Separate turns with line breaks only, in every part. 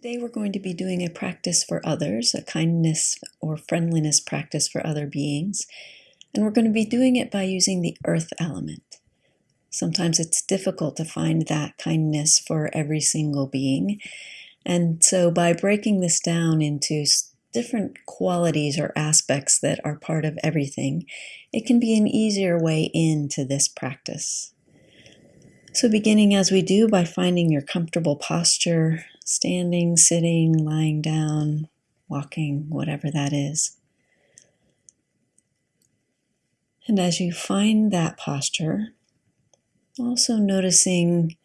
Today we're going to be doing a practice for others, a kindness or friendliness practice for other beings. And we're going to be doing it by using the earth element. Sometimes it's difficult to find that kindness for every single being. And so by breaking this down into different qualities or aspects that are part of everything, it can be an easier way into this practice. So beginning as we do by finding your comfortable posture, standing, sitting, lying down, walking, whatever that is. And as you find that posture, also noticing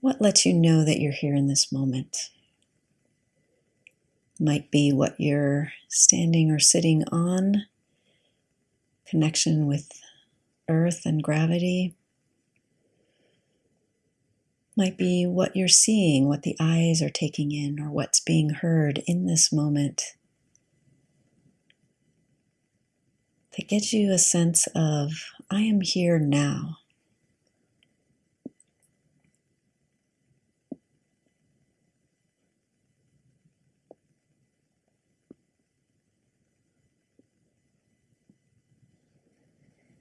what lets you know that you're here in this moment. Might be what you're standing or sitting on, connection with earth and gravity might be what you're seeing, what the eyes are taking in, or what's being heard in this moment. That gives you a sense of, I am here now.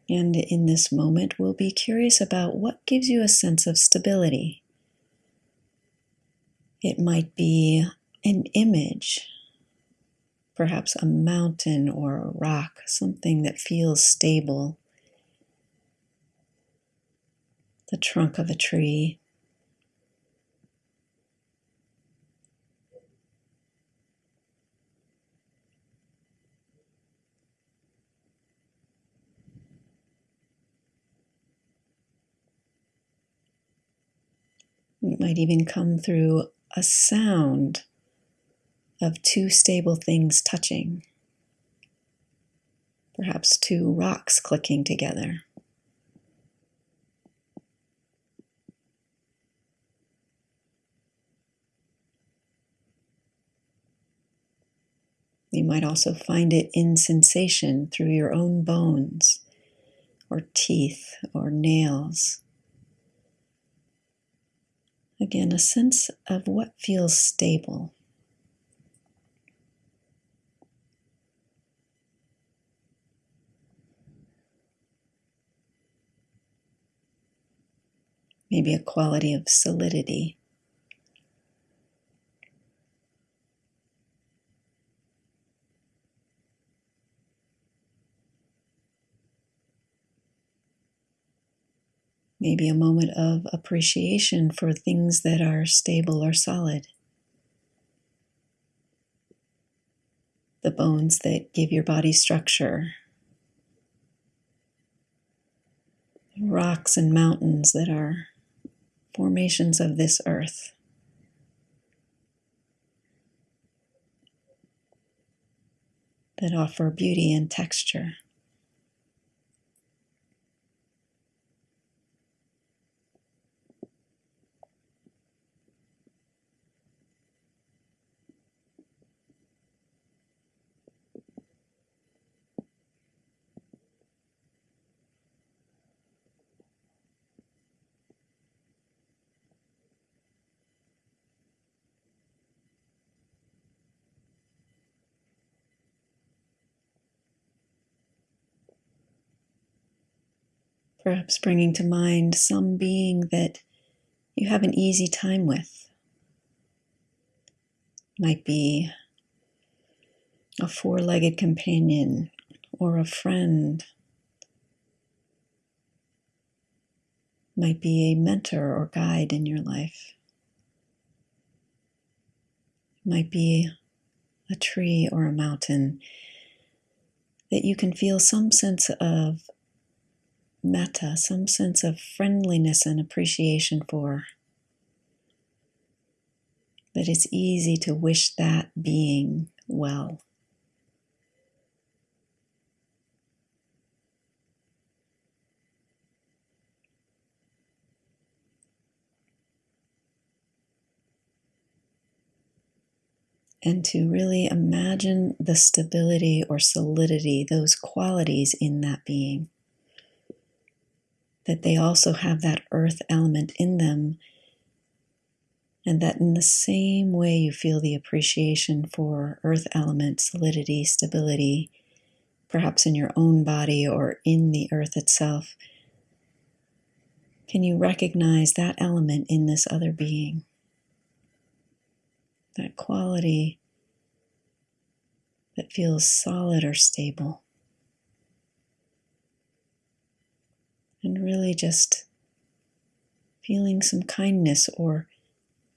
And in this moment, we'll be curious about what gives you a sense of stability. It might be an image, perhaps a mountain or a rock, something that feels stable. The trunk of a tree. It might even come through a sound of two stable things touching, perhaps two rocks clicking together. You might also find it in sensation through your own bones or teeth or nails. Again, a sense of what feels stable. Maybe a quality of solidity. Maybe a moment of appreciation for things that are stable or solid. The bones that give your body structure, rocks and mountains that are formations of this earth. That offer beauty and texture. Perhaps bringing to mind some being that you have an easy time with. Might be a four legged companion or a friend. Might be a mentor or guide in your life. Might be a tree or a mountain that you can feel some sense of metta, some sense of friendliness and appreciation for. That it's easy to wish that being well. and to really imagine the stability or solidity, those qualities in that being that they also have that earth element in them. And that in the same way you feel the appreciation for earth element, solidity, stability, perhaps in your own body or in the earth itself, can you recognize that element in this other being? That quality that feels solid or stable. And really just feeling some kindness or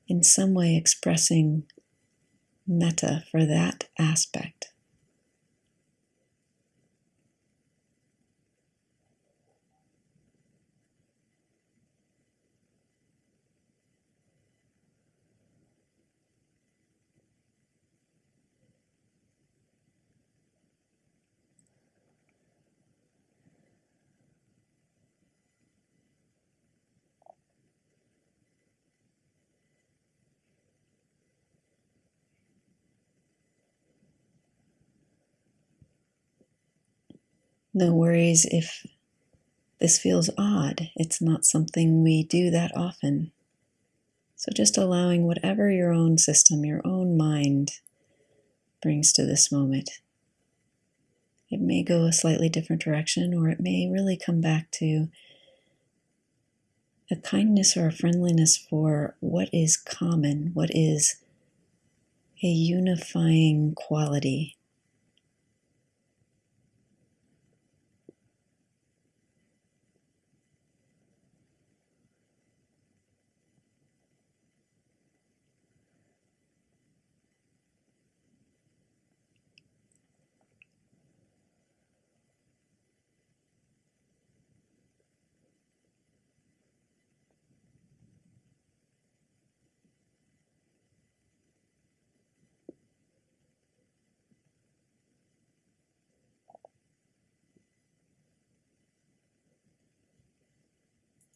in some way expressing metta for that aspect. No worries if this feels odd. It's not something we do that often. So just allowing whatever your own system, your own mind brings to this moment. It may go a slightly different direction, or it may really come back to a kindness or a friendliness for what is common, what is a unifying quality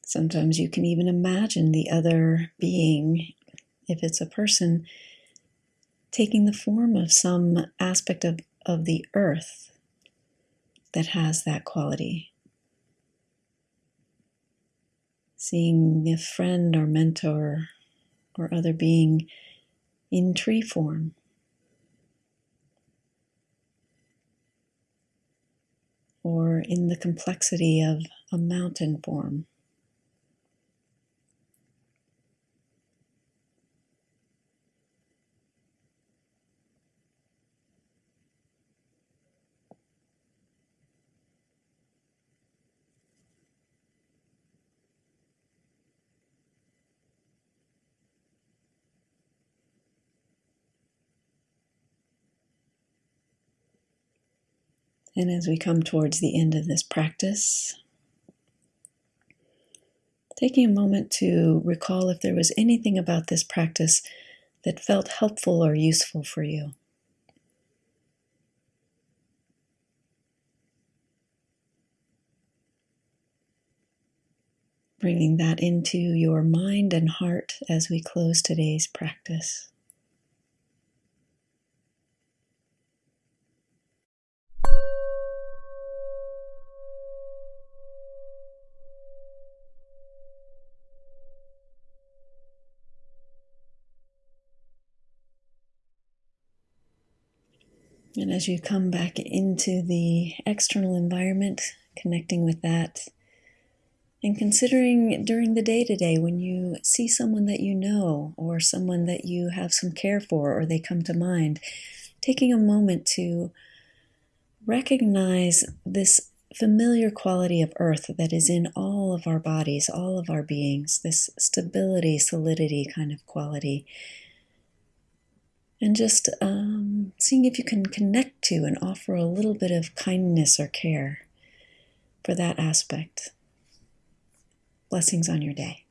Sometimes you can even imagine the other being, if it's a person, taking the form of some aspect of, of the earth that has that quality. Seeing a friend or mentor or other being in tree form. Or in the complexity of a mountain form. And as we come towards the end of this practice, taking a moment to recall if there was anything about this practice that felt helpful or useful for you. Bringing that into your mind and heart as we close today's practice. And as you come back into the external environment, connecting with that, and considering during the day to day when you see someone that you know or someone that you have some care for or they come to mind, taking a moment to recognize this familiar quality of earth that is in all of our bodies, all of our beings, this stability, solidity kind of quality and just um, seeing if you can connect to and offer a little bit of kindness or care for that aspect. Blessings on your day.